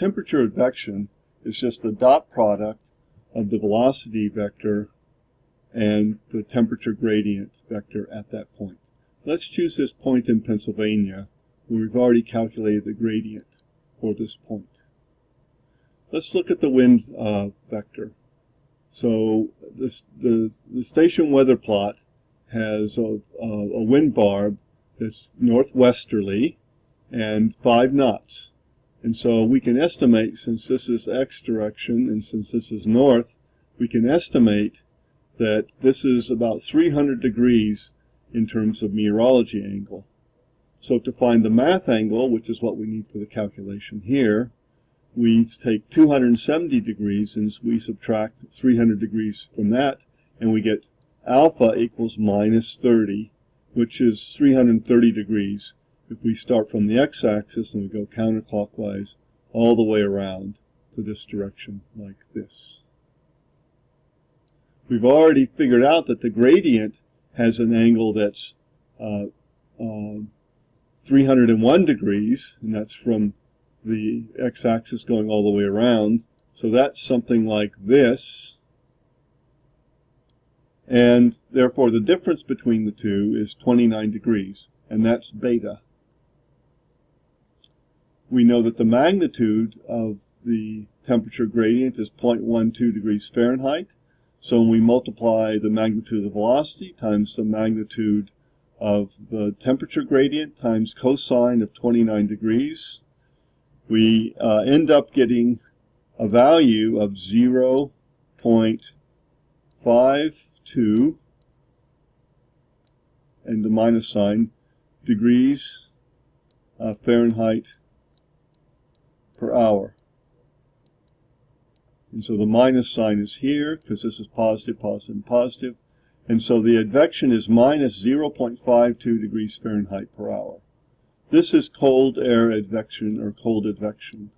temperature advection is just the dot product of the velocity vector and the temperature gradient vector at that point. Let's choose this point in Pennsylvania where we've already calculated the gradient for this point. Let's look at the wind uh, vector. So this, the, the station weather plot has a, a, a wind barb that's northwesterly and 5 knots. And so we can estimate, since this is x direction and since this is north, we can estimate that this is about 300 degrees in terms of meteorology angle. So to find the math angle, which is what we need for the calculation here, we take 270 degrees and we subtract 300 degrees from that, and we get alpha equals minus 30, which is 330 degrees if we start from the x-axis and we go counterclockwise all the way around to this direction like this. We've already figured out that the gradient has an angle that's uh, uh, 301 degrees, and that's from the x-axis going all the way around. So that's something like this. And therefore the difference between the two is 29 degrees, and that's beta. We know that the magnitude of the temperature gradient is 0.12 degrees Fahrenheit. So when we multiply the magnitude of the velocity times the magnitude of the temperature gradient times cosine of 29 degrees, we uh, end up getting a value of 0.52 and the minus sign degrees uh, Fahrenheit per hour. And so the minus sign is here because this is positive, positive, and positive. And so the advection is minus 0.52 degrees Fahrenheit per hour. This is cold air advection or cold advection.